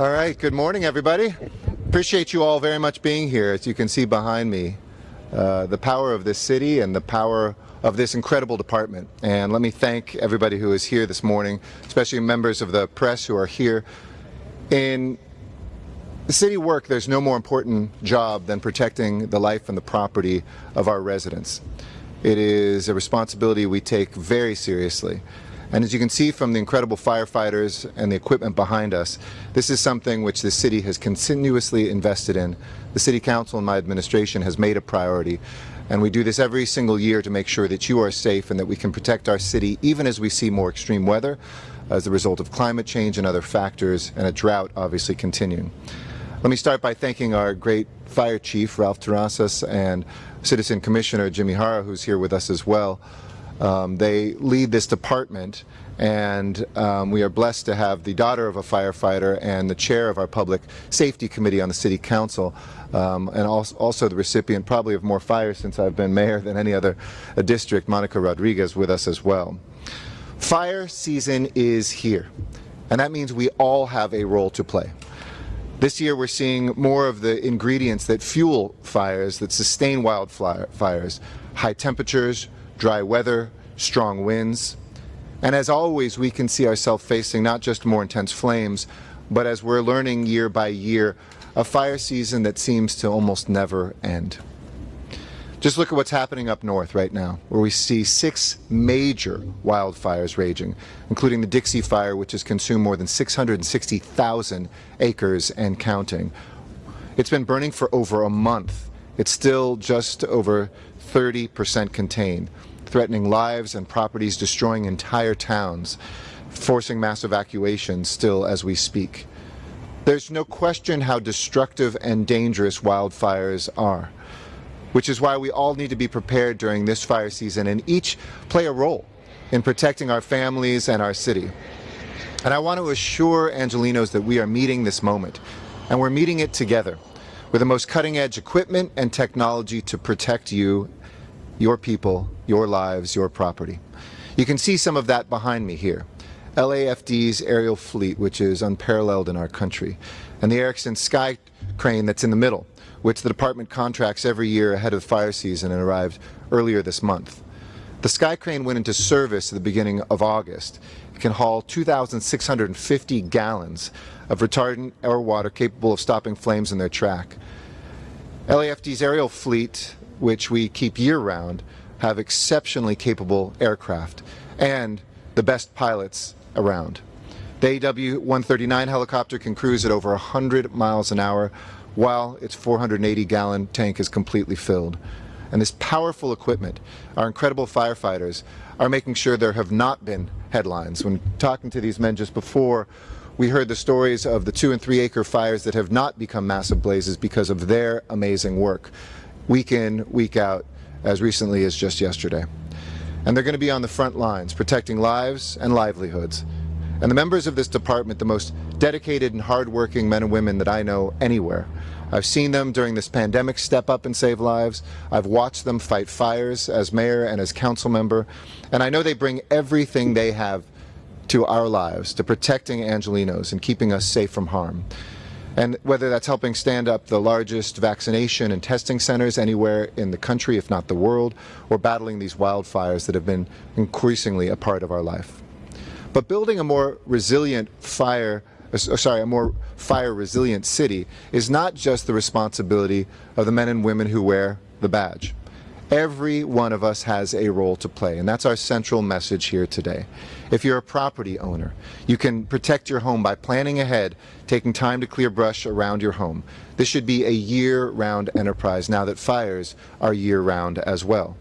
All right, good morning, everybody. Appreciate you all very much being here. As you can see behind me, uh, the power of this city and the power of this incredible department. And let me thank everybody who is here this morning, especially members of the press who are here. In city work, there's no more important job than protecting the life and the property of our residents. It is a responsibility we take very seriously. And as you can see from the incredible firefighters and the equipment behind us, this is something which the city has continuously invested in. The City Council and my administration has made a priority. And we do this every single year to make sure that you are safe and that we can protect our city even as we see more extreme weather as a result of climate change and other factors and a drought obviously continuing. Let me start by thanking our great Fire Chief, Ralph Terrazas, and Citizen Commissioner Jimmy Hara, who's here with us as well. Um, they lead this department and um, we are blessed to have the daughter of a firefighter and the chair of our public safety committee on the city council um, and also, also, the recipient probably of more fires since I've been mayor than any other uh, district, Monica Rodriguez with us as well. Fire season is here and that means we all have a role to play. This year we're seeing more of the ingredients that fuel fires, that sustain wildfires, high temperatures, dry weather, strong winds. And as always, we can see ourselves facing not just more intense flames, but as we're learning year by year, a fire season that seems to almost never end. Just look at what's happening up north right now, where we see six major wildfires raging, including the Dixie Fire, which has consumed more than 660,000 acres and counting. It's been burning for over a month. It's still just over 30% contained threatening lives and properties, destroying entire towns, forcing mass evacuations still as we speak. There's no question how destructive and dangerous wildfires are, which is why we all need to be prepared during this fire season and each play a role in protecting our families and our city. And I want to assure Angelenos that we are meeting this moment, and we're meeting it together with the most cutting-edge equipment and technology to protect you your people, your lives, your property. You can see some of that behind me here. LAFD's aerial fleet, which is unparalleled in our country, and the Erickson Sky Crane that's in the middle, which the department contracts every year ahead of the fire season and arrived earlier this month. The Sky Crane went into service at the beginning of August. It can haul 2,650 gallons of retardant or water capable of stopping flames in their track. LAFD's aerial fleet which we keep year-round, have exceptionally capable aircraft and the best pilots around. The AW-139 helicopter can cruise at over 100 miles an hour while its 480-gallon tank is completely filled. And this powerful equipment, our incredible firefighters, are making sure there have not been headlines. When talking to these men just before, we heard the stories of the two and three acre fires that have not become massive blazes because of their amazing work week in, week out, as recently as just yesterday. And they're going to be on the front lines, protecting lives and livelihoods. And the members of this department, the most dedicated and hardworking men and women that I know anywhere. I've seen them during this pandemic step up and save lives. I've watched them fight fires as mayor and as council member. And I know they bring everything they have to our lives, to protecting Angelenos and keeping us safe from harm. And whether that's helping stand up the largest vaccination and testing centers anywhere in the country, if not the world, or battling these wildfires that have been increasingly a part of our life. But building a more resilient fire uh, sorry, a more fire resilient city is not just the responsibility of the men and women who wear the badge. Every one of us has a role to play, and that's our central message here today. If you're a property owner, you can protect your home by planning ahead, taking time to clear brush around your home. This should be a year-round enterprise now that fires are year-round as well.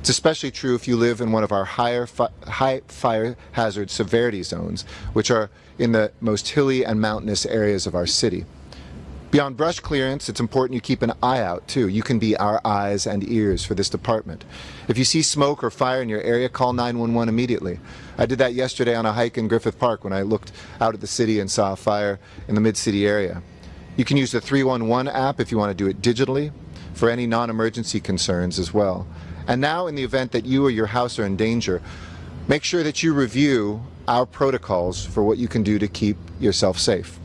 It's especially true if you live in one of our higher fi high fire hazard severity zones, which are in the most hilly and mountainous areas of our city. Beyond brush clearance, it's important you keep an eye out too. You can be our eyes and ears for this department. If you see smoke or fire in your area, call 911 immediately. I did that yesterday on a hike in Griffith Park when I looked out at the city and saw a fire in the mid-city area. You can use the 311 app if you want to do it digitally for any non-emergency concerns as well. And now in the event that you or your house are in danger, make sure that you review our protocols for what you can do to keep yourself safe.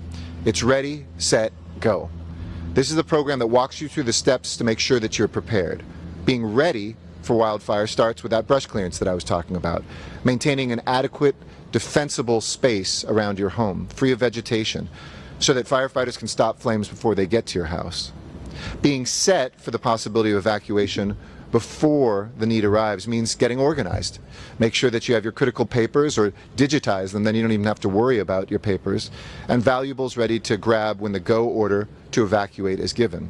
It's ready, set, go. This is the program that walks you through the steps to make sure that you're prepared. Being ready for wildfire starts with that brush clearance that I was talking about. Maintaining an adequate, defensible space around your home, free of vegetation, so that firefighters can stop flames before they get to your house. Being set for the possibility of evacuation before the need arrives means getting organized. Make sure that you have your critical papers or digitize them, then you don't even have to worry about your papers, and valuables ready to grab when the go order to evacuate is given.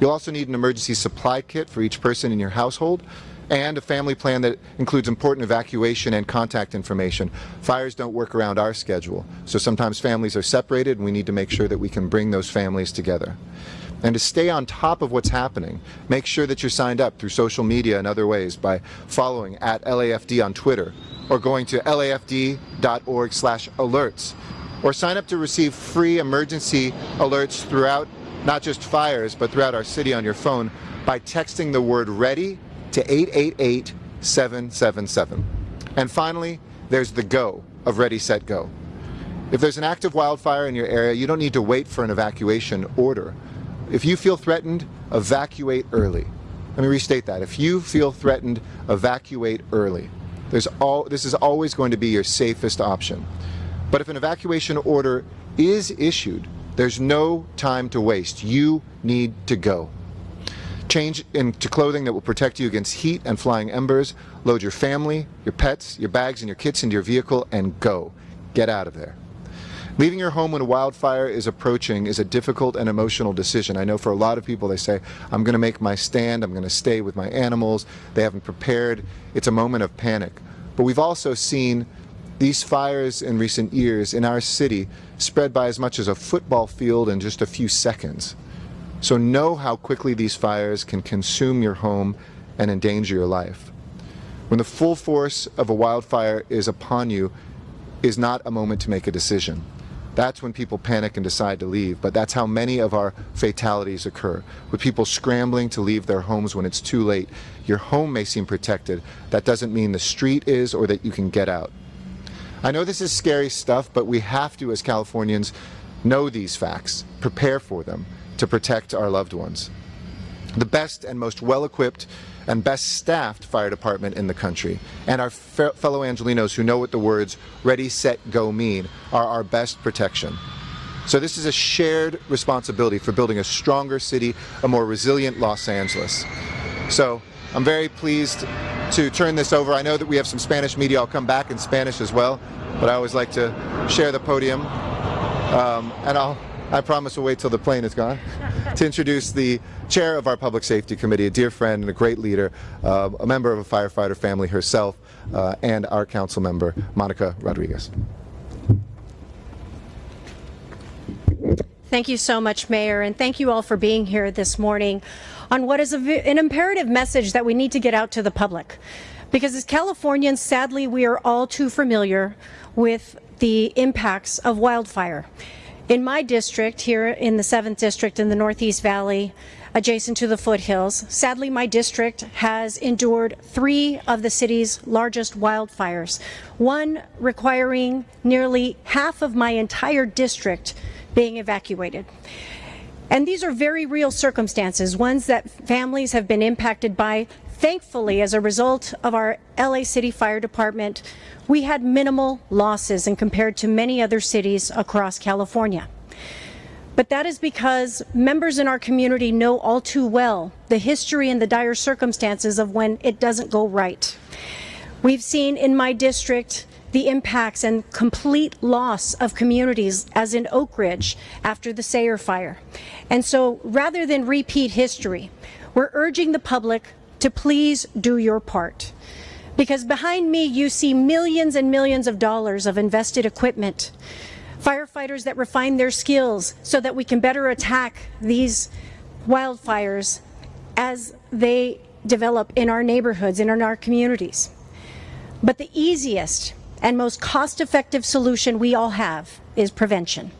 You'll also need an emergency supply kit for each person in your household and a family plan that includes important evacuation and contact information. Fires don't work around our schedule, so sometimes families are separated and we need to make sure that we can bring those families together and to stay on top of what's happening, make sure that you're signed up through social media and other ways by following at LAFD on Twitter or going to lafd.org slash alerts or sign up to receive free emergency alerts throughout not just fires but throughout our city on your phone by texting the word ready to 888-777. And finally, there's the go of Ready, Set, Go. If there's an active wildfire in your area, you don't need to wait for an evacuation order. If you feel threatened, evacuate early. Let me restate that. If you feel threatened, evacuate early. There's all, this is always going to be your safest option. But if an evacuation order is issued, there's no time to waste. You need to go. Change into clothing that will protect you against heat and flying embers. Load your family, your pets, your bags, and your kits into your vehicle and go. Get out of there. Leaving your home when a wildfire is approaching is a difficult and emotional decision. I know for a lot of people they say, I'm going to make my stand, I'm going to stay with my animals, they haven't prepared. It's a moment of panic. But we've also seen these fires in recent years in our city spread by as much as a football field in just a few seconds. So know how quickly these fires can consume your home and endanger your life. When the full force of a wildfire is upon you is not a moment to make a decision. That's when people panic and decide to leave. But that's how many of our fatalities occur, with people scrambling to leave their homes when it's too late. Your home may seem protected. That doesn't mean the street is or that you can get out. I know this is scary stuff, but we have to, as Californians, know these facts, prepare for them to protect our loved ones. The best and most well-equipped and best staffed fire department in the country. And our fe fellow Angelenos who know what the words ready, set, go mean are our best protection. So this is a shared responsibility for building a stronger city, a more resilient Los Angeles. So I'm very pleased to turn this over. I know that we have some Spanish media. I'll come back in Spanish as well, but I always like to share the podium. Um, and I'll I promise we'll wait till the plane is gone to introduce the chair of our Public Safety Committee, a dear friend and a great leader, uh, a member of a firefighter family herself, uh, and our council member, Monica Rodriguez. Thank you so much, Mayor, and thank you all for being here this morning on what is an imperative message that we need to get out to the public. Because as Californians, sadly, we are all too familiar with the impacts of wildfire. In my district, here in the 7th District in the Northeast Valley, adjacent to the foothills, sadly my district has endured three of the city's largest wildfires, one requiring nearly half of my entire district being evacuated. And these are very real circumstances, ones that families have been impacted by. Thankfully, as a result of our LA City Fire Department we had minimal losses and compared to many other cities across California. But that is because members in our community know all too well the history and the dire circumstances of when it doesn't go right. We've seen in my district the impacts and complete loss of communities as in Oak Ridge after the Sayre fire. And so rather than repeat history, we're urging the public to please do your part. Because behind me, you see millions and millions of dollars of invested equipment, firefighters that refine their skills so that we can better attack these wildfires as they develop in our neighborhoods and in our communities. But the easiest and most cost-effective solution we all have is prevention.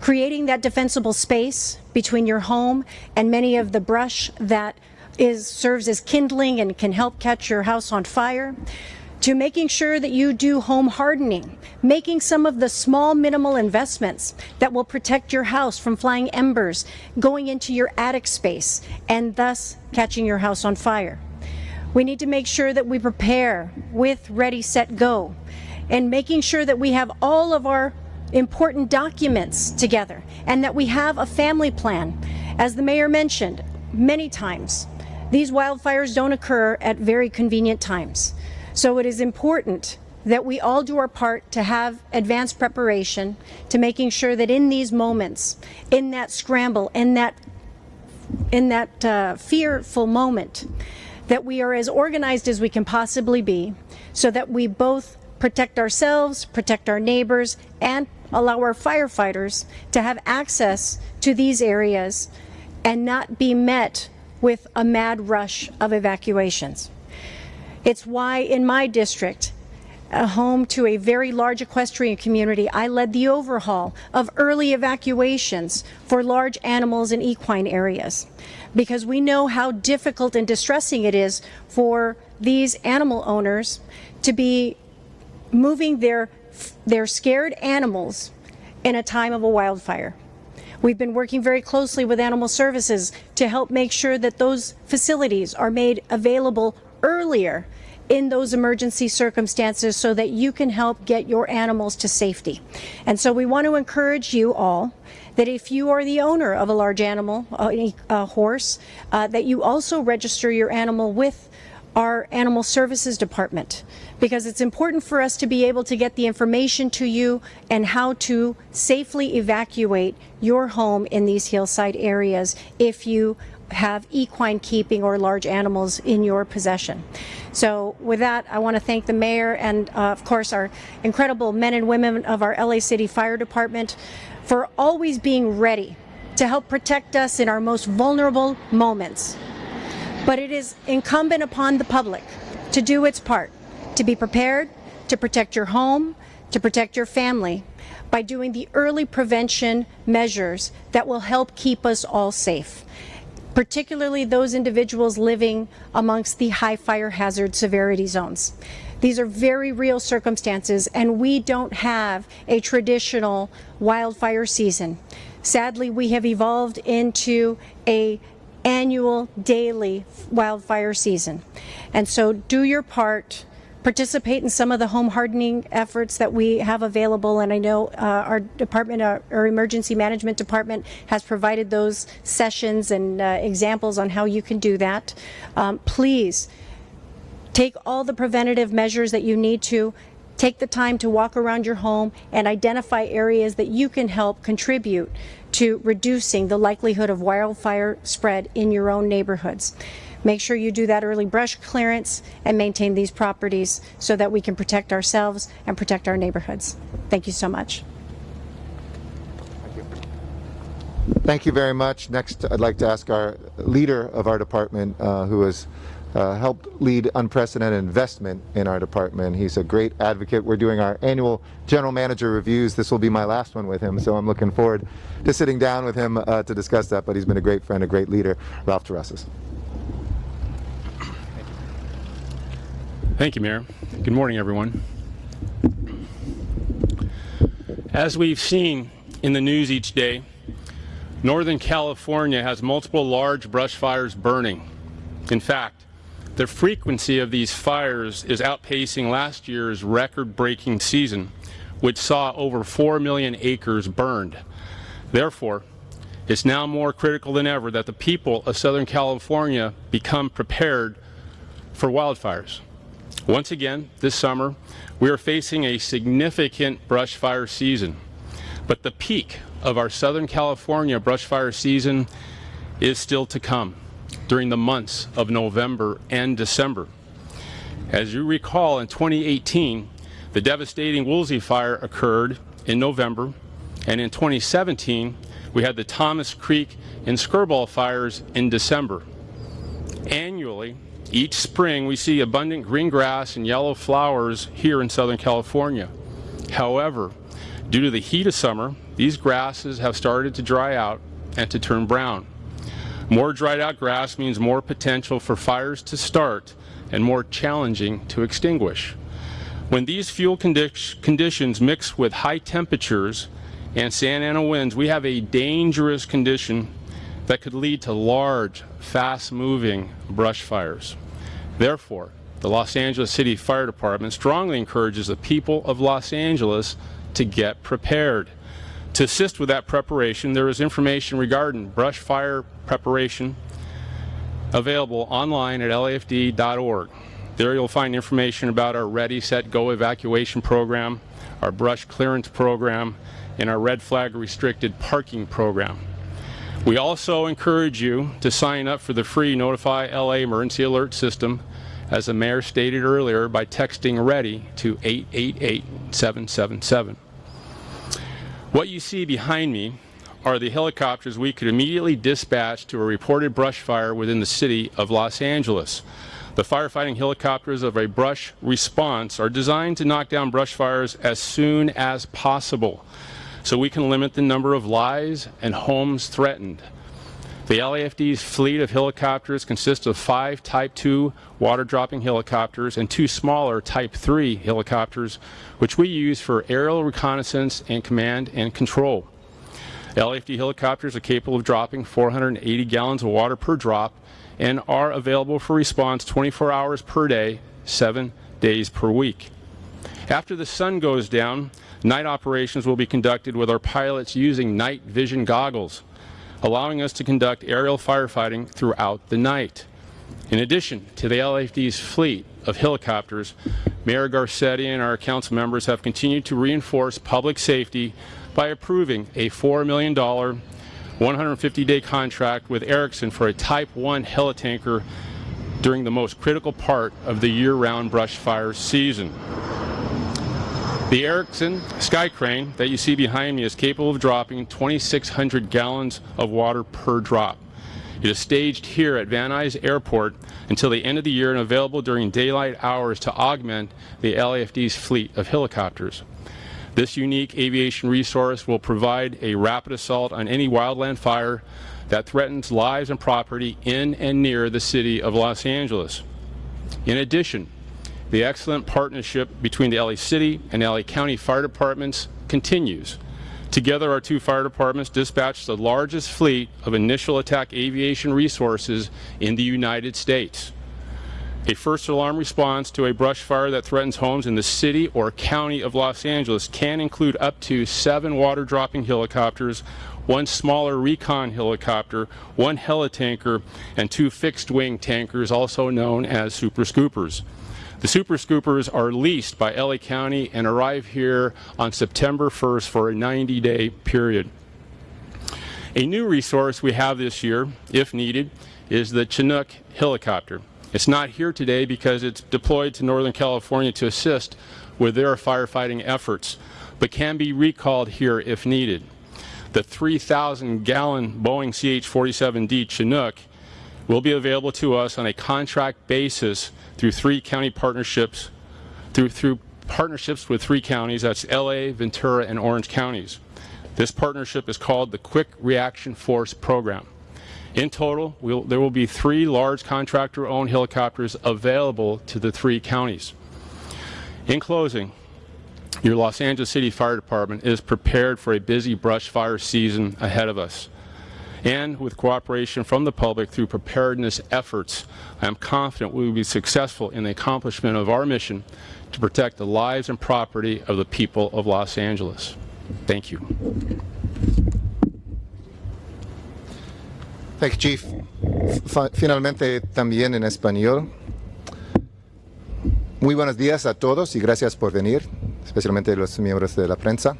Creating that defensible space between your home and many of the brush that is serves as kindling and can help catch your house on fire. to making sure that you do home hardening, making some of the small minimal investments that will protect your house from flying embers going into your attic space and thus catching your house on fire. We need to make sure that we prepare with Ready, Set, Go and making sure that we have all of our important documents together and that we have a family plan. As the mayor mentioned many times, these wildfires don't occur at very convenient times. So it is important that we all do our part to have advanced preparation to making sure that in these moments, in that scramble, in that in that uh, fearful moment, that we are as organized as we can possibly be so that we both protect ourselves, protect our neighbors, and allow our firefighters to have access to these areas and not be met with a mad rush of evacuations. It's why in my district, a home to a very large equestrian community, I led the overhaul of early evacuations for large animals in equine areas because we know how difficult and distressing it is for these animal owners to be moving their, their scared animals in a time of a wildfire. We've been working very closely with Animal Services to help make sure that those facilities are made available earlier in those emergency circumstances so that you can help get your animals to safety. And so we want to encourage you all that if you are the owner of a large animal, a, a horse, uh, that you also register your animal with our Animal Services Department because it's important for us to be able to get the information to you and how to safely evacuate your home in these hillside areas if you have equine keeping or large animals in your possession. So with that, I want to thank the mayor and uh, of course our incredible men and women of our LA City Fire Department for always being ready to help protect us in our most vulnerable moments. But it is incumbent upon the public to do its part, to be prepared, to protect your home, to protect your family by doing the early prevention measures that will help keep us all safe, particularly those individuals living amongst the high fire hazard severity zones. These are very real circumstances and we don't have a traditional wildfire season. Sadly, we have evolved into a annual daily wildfire season. And so do your part. Participate in some of the home hardening efforts that we have available. And I know uh, our department our, our, emergency management department has provided those sessions and uh, examples on how you can do that. Um, please take all the preventative measures that you need to take the time to walk around your home and identify areas that you can help contribute to reducing the likelihood of wildfire spread in your own neighborhoods. Make sure you do that early brush clearance and maintain these properties so that we can protect ourselves and protect our neighborhoods. Thank you so much. Thank you. Thank you very much. Next, I'd like to ask our leader of our department, uh, who has uh, helped lead unprecedented investment in our department. He's a great advocate. We're doing our annual general manager reviews. This will be my last one with him, so I'm looking forward to sitting down with him uh, to discuss that, but he's been a great friend, a great leader. Ralph Terrazas. Thank you, Mayor. Good morning, everyone. As we've seen in the news each day, Northern California has multiple large brush fires burning. In fact, the frequency of these fires is outpacing last year's record-breaking season, which saw over 4 million acres burned. Therefore, it's now more critical than ever that the people of Southern California become prepared for wildfires. Once again, this summer, we are facing a significant brush fire season. But the peak of our Southern California brush fire season is still to come during the months of November and December. As you recall, in 2018, the devastating Woolsey fire occurred in November, and in 2017, we had the Thomas Creek and Skirball fires in December. Annually, each spring, we see abundant green grass and yellow flowers here in Southern California. However, due to the heat of summer, these grasses have started to dry out and to turn brown. More dried out grass means more potential for fires to start and more challenging to extinguish. When these fuel condi conditions mix with high temperatures and Santa Ana winds, we have a dangerous condition that could lead to large, fast-moving brush fires. Therefore, the Los Angeles City Fire Department strongly encourages the people of Los Angeles to get prepared. To assist with that preparation, there is information regarding brush fire preparation available online at lafd.org. There you'll find information about our Ready, Set, Go evacuation program, our brush clearance program, and our red flag restricted parking program. We also encourage you to sign up for the free Notify LA emergency alert system, as the mayor stated earlier, by texting READY to 888-777. What you see behind me are the helicopters we could immediately dispatch to a reported brush fire within the city of Los Angeles. The firefighting helicopters of a brush response are designed to knock down brush fires as soon as possible so we can limit the number of lives and homes threatened. The LAFD's fleet of helicopters consists of five Type 2 water-dropping helicopters and two smaller Type 3 helicopters, which we use for aerial reconnaissance and command and control. LAFD helicopters are capable of dropping 480 gallons of water per drop and are available for response 24 hours per day, seven days per week. After the sun goes down, Night operations will be conducted with our pilots using night vision goggles, allowing us to conduct aerial firefighting throughout the night. In addition to the LAFD's fleet of helicopters, Mayor Garcetti and our council members have continued to reinforce public safety by approving a $4 million 150-day contract with Erickson for a Type 1 helitanker during the most critical part of the year-round brush fire season. The Erickson Sky Crane that you see behind me is capable of dropping 2,600 gallons of water per drop. It is staged here at Van Nuys Airport until the end of the year and available during daylight hours to augment the LAFD's fleet of helicopters. This unique aviation resource will provide a rapid assault on any wildland fire that threatens lives and property in and near the city of Los Angeles. In addition, the excellent partnership between the LA City and LA County Fire Departments continues. Together, our two fire departments dispatch the largest fleet of initial attack aviation resources in the United States. A first alarm response to a brush fire that threatens homes in the city or county of Los Angeles can include up to seven water dropping helicopters, one smaller recon helicopter, one helitanker, and two fixed wing tankers, also known as super scoopers. The Super Scoopers are leased by LA County and arrive here on September 1st for a 90-day period. A new resource we have this year, if needed, is the Chinook helicopter. It's not here today because it's deployed to Northern California to assist with their firefighting efforts, but can be recalled here if needed. The 3,000 gallon Boeing CH-47D Chinook will be available to us on a contract basis through three county partnerships, through, through partnerships with three counties, that's LA, Ventura, and Orange counties. This partnership is called the Quick Reaction Force Program. In total, we'll, there will be three large contractor-owned helicopters available to the three counties. In closing, your Los Angeles City Fire Department is prepared for a busy brush fire season ahead of us and with cooperation from the public through preparedness efforts, I am confident we will be successful in the accomplishment of our mission to protect the lives and property of the people of Los Angeles. Thank you. Thank you, Chief. Finalmente, también en español. Muy buenos días a todos y gracias por venir, especialmente los miembros de la prensa.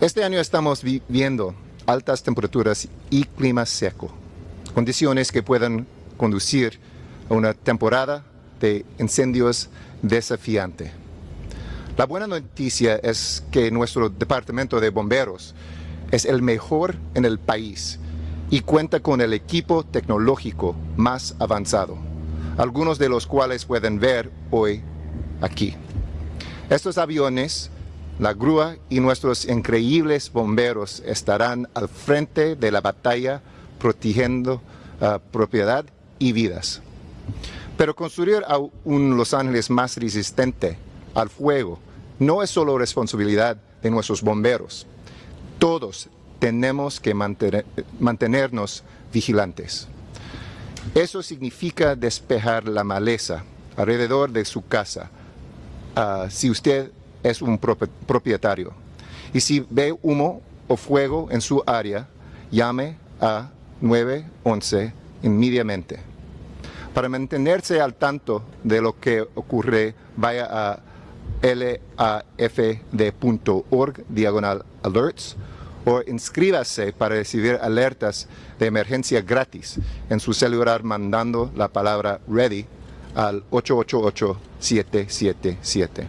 Este año estamos viviendo altas temperaturas y clima seco, condiciones que pueden conducir a una temporada de incendios desafiante. La buena noticia es que nuestro departamento de bomberos es el mejor en el país y cuenta con el equipo tecnológico más avanzado, algunos de los cuales pueden ver hoy aquí. Estos aviones la grúa y nuestros increíbles bomberos estarán al frente de la batalla protegiendo uh, propiedad y vidas. Pero construir a un Los Ángeles más resistente al fuego no es solo responsabilidad de nuestros bomberos. Todos tenemos que mantener, mantenernos vigilantes. Eso significa despejar la maleza alrededor de su casa, uh, si usted es un propietario. Y si ve humo o fuego en su área, llame a 911 inmediatamente. Para mantenerse al tanto de lo que ocurre, vaya a lafd.org diagonal alerts o inscríbase para recibir alertas de emergencia gratis en su celular mandando la palabra READY al 888-777.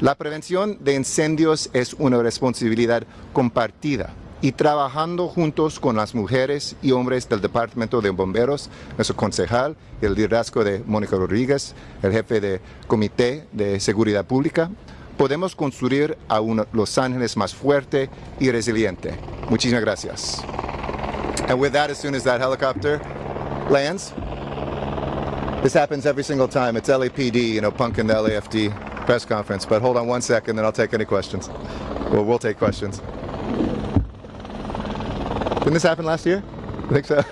La prevención de incendios es una responsabilidad compartida y trabajando juntos con las mujeres y hombres del Departamento de Bomberos, nuestro concejal, el liderazgo de Mónica Rodríguez, el jefe de Comité de Seguridad Pública, podemos construir a Los Ángeles más fuerte y resiliente. Muchísimas gracias. And with that, as soon as that helicopter lands, this happens every single time. It's LAPD, you know, punking the LAFD press conference. But hold on one second, then I'll take any questions. Well, we'll take questions. Didn't this happen last year? I think so.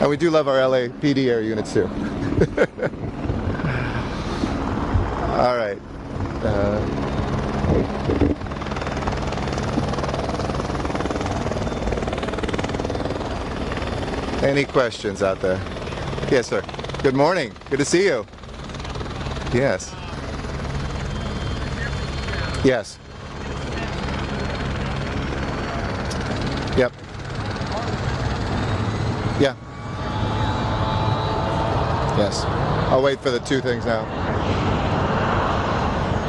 and we do love our LA PD air units too. All right. Uh, any questions out there? Yes, sir. Good morning. Good to see you. Yes. Yes. Yep. Yeah. Yes. I'll wait for the two things now.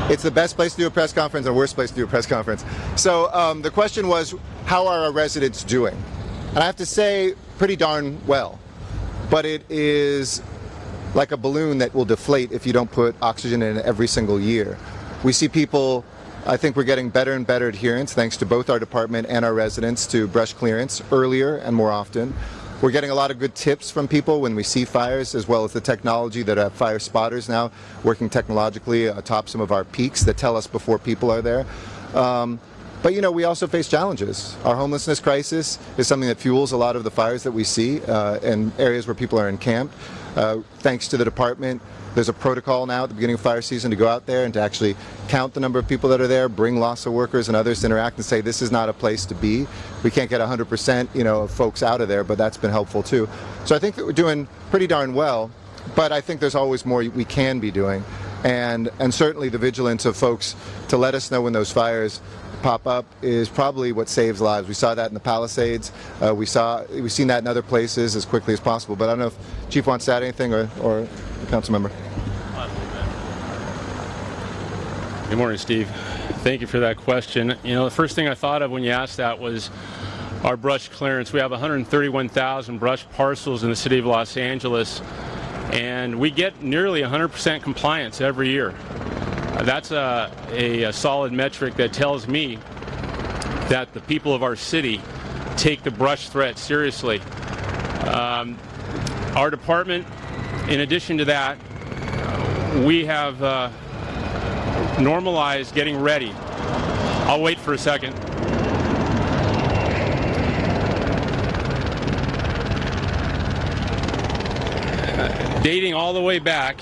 It's the best place to do a press conference and worst place to do a press conference. So um, the question was, how are our residents doing? And I have to say, pretty darn well. But it is like a balloon that will deflate if you don't put oxygen in every single year. We see people I think we're getting better and better adherence thanks to both our department and our residents to brush clearance earlier and more often. We're getting a lot of good tips from people when we see fires as well as the technology that have fire spotters now working technologically atop some of our peaks that tell us before people are there. Um, but you know, we also face challenges. Our homelessness crisis is something that fuels a lot of the fires that we see uh, in areas where people are encamped. Uh, thanks to the department, there's a protocol now at the beginning of fire season to go out there and to actually count the number of people that are there, bring LAHSA workers and others to interact and say this is not a place to be. We can't get 100% you know, of folks out of there, but that's been helpful too. So I think that we're doing pretty darn well, but I think there's always more we can be doing. And, and certainly the vigilance of folks to let us know when those fires pop up is probably what saves lives. We saw that in the Palisades. Uh, we saw we've seen that in other places as quickly as possible. But I don't know if Chief wants to add anything or, or council member. Good morning, Steve. Thank you for that question. You know, the first thing I thought of when you asked that was our brush clearance. We have 131,000 brush parcels in the city of Los Angeles, and we get nearly 100% compliance every year. That's a, a, a solid metric that tells me that the people of our city take the brush threat seriously. Um, our department, in addition to that, we have uh, normalized getting ready. I'll wait for a second. Dating all the way back,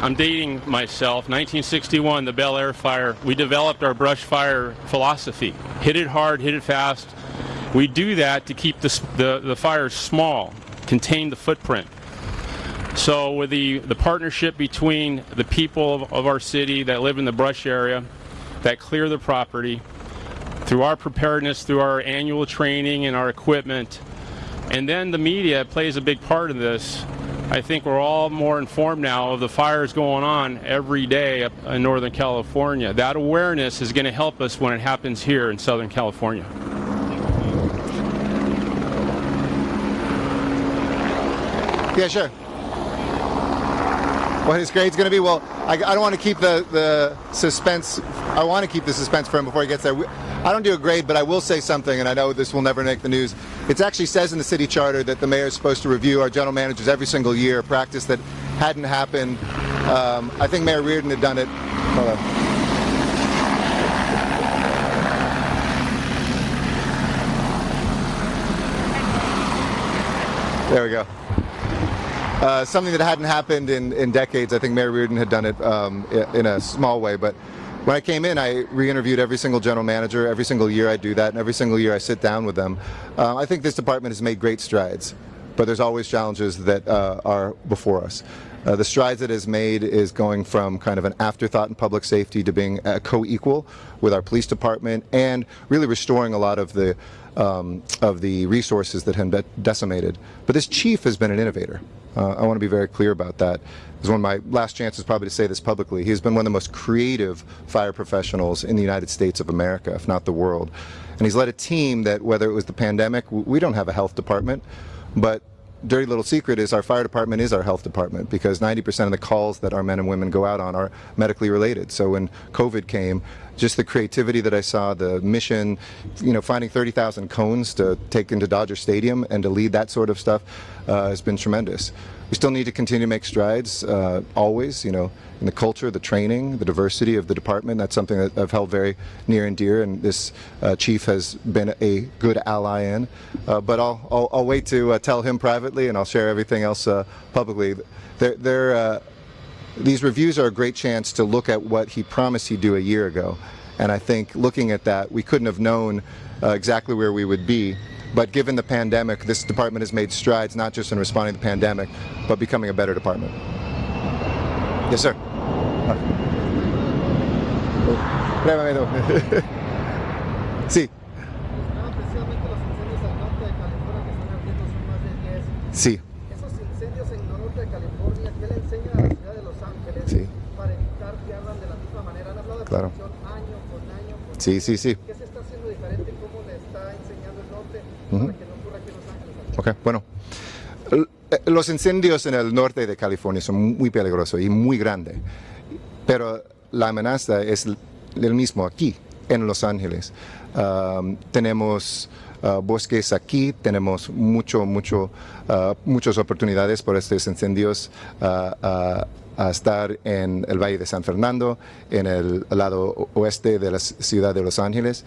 I'm dating myself, 1961, the Bel Air fire, we developed our brush fire philosophy. Hit it hard, hit it fast. We do that to keep the, the, the fires small, contain the footprint. So with the, the partnership between the people of, of our city that live in the brush area, that clear the property, through our preparedness, through our annual training and our equipment, and then the media plays a big part in this I think we're all more informed now of the fires going on every day in Northern California. That awareness is going to help us when it happens here in Southern California. Yeah, sure. What his grade's going to be? Well, I, I don't want to keep the, the suspense. I want to keep the suspense for him before he gets there. We, I don't do a grade, but I will say something, and I know this will never make the news. It actually says in the city charter that the mayor is supposed to review our general managers every single year, a practice that hadn't happened. Um, I think Mayor Riordan had done it. Hold on. There we go. Uh, something that hadn't happened in, in decades. I think Mayor Riordan had done it um, in a small way, but when I came in, I re-interviewed every single general manager. Every single year I do that, and every single year I sit down with them. Uh, I think this department has made great strides, but there's always challenges that uh, are before us. Uh, the strides it has made is going from kind of an afterthought in public safety to being co-equal with our police department and really restoring a lot of the um, of the resources that have been decimated. But this chief has been an innovator. Uh, I want to be very clear about that. It's one of my last chances probably to say this publicly. He's been one of the most creative fire professionals in the United States of America, if not the world. And he's led a team that, whether it was the pandemic, we don't have a health department, but dirty little secret is our fire department is our health department because 90% of the calls that our men and women go out on are medically related. So when COVID came, just the creativity that I saw, the mission, you know, finding 30,000 cones to take into Dodger Stadium and to lead that sort of stuff uh, has been tremendous. We still need to continue to make strides, uh, always, you know, in the culture, the training, the diversity of the department. That's something that I've held very near and dear, and this uh, chief has been a good ally in. Uh, but I'll, I'll, I'll wait to uh, tell him privately, and I'll share everything else uh, publicly. They're, they're, uh, these reviews are a great chance to look at what he promised he'd do a year ago. And I think looking at that, we couldn't have known exactly where we would be. But given the pandemic, this department has made strides not just in responding to the pandemic, but becoming a better department. Yes, sir. Sí, Estaban precisamente los incendios al norte de California que están ardiendo, son más de 10. sí. Esos incendios en norte de California, ¿qué le enseñan a la ciudad de Los Ángeles Sí. para evitar que ardan de la misma manera? Han hablado de Claro. año con año. Con Sí, sí, sí. ¿Qué se Los Ángeles? Ok, bueno. Eh, Los incendios en el norte de California son muy peligrosos y muy grandes, pero la amenaza es el mismo aquí, en Los Ángeles. Tenemos uh, bosques aquí, tenemos mucho, mucho, uh, muchas oportunidades por estos incendios uh, uh, a estar en el Valle de San Fernando, en el lado oeste de la ciudad de Los Ángeles,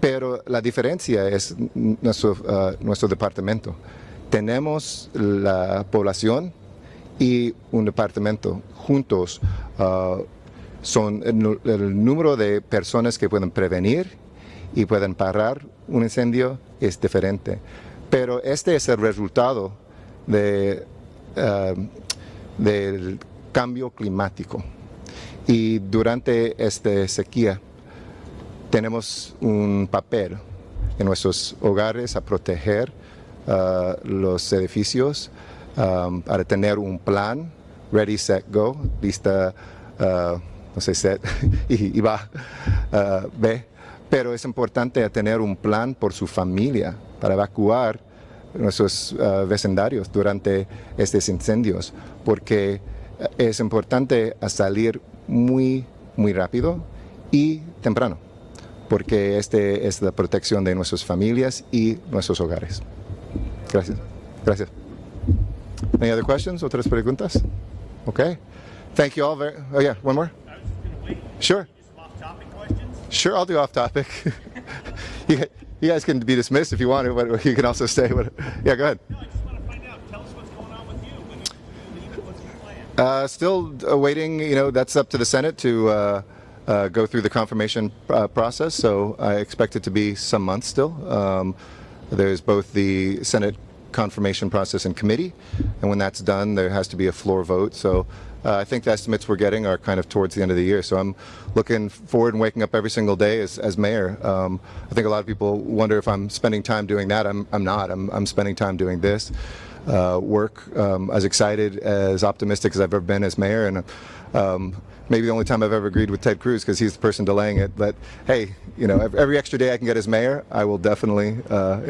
pero la diferencia es n- nuestro, departamento. Tenemos la población y un departamento juntos. uh, son el, número de personas que pueden prevenir y pueden parar un incendio es diferente. Pero este es el resultado uh, del cambio climático. Y durante esta sequía tenemos un papel en nuestros hogares a proteger uh, los edificios, um, para tener un plan, ready, set, go, lista, uh, no sé, set, y, va, uh, ve. Pero es importante tener un plan por su familia para evacuar nuestros uh, vecindarios durante estos incendios, porque es importante a salir muy, muy rápido y temprano, porque este es la protección de nuestras familias y nuestros hogares. Gracias. Gracias. Any other questions? ¿Otras preguntas? Okay. Thank you all very. Oh yeah, one more. I was just gonna wait. Sure. Some off-topic questions. Sure, I'll do off topic. you, you guys can be dismissed if you want to, but you can also stay. But, yeah, go ahead. No, I just want to find out. Tell us what's going on with you. When you leave, what's your plan? Uh, still awaiting, you know, that's up to the Senate to uh, uh, go through the confirmation uh, process. So I expect it to be some months still. Um, there's both the Senate confirmation process in committee, and when that's done, there has to be a floor vote. So uh, I think the estimates we're getting are kind of towards the end of the year. So I'm looking forward and waking up every single day as, as mayor. Um, I think a lot of people wonder if I'm spending time doing that. I'm, I'm not. I'm, I'm spending time doing this uh, work. Um, as excited, as optimistic as I've ever been as mayor, and um, maybe the only time I've ever agreed with Ted Cruz because he's the person delaying it. But hey, you know, every extra day I can get as mayor, I will definitely uh,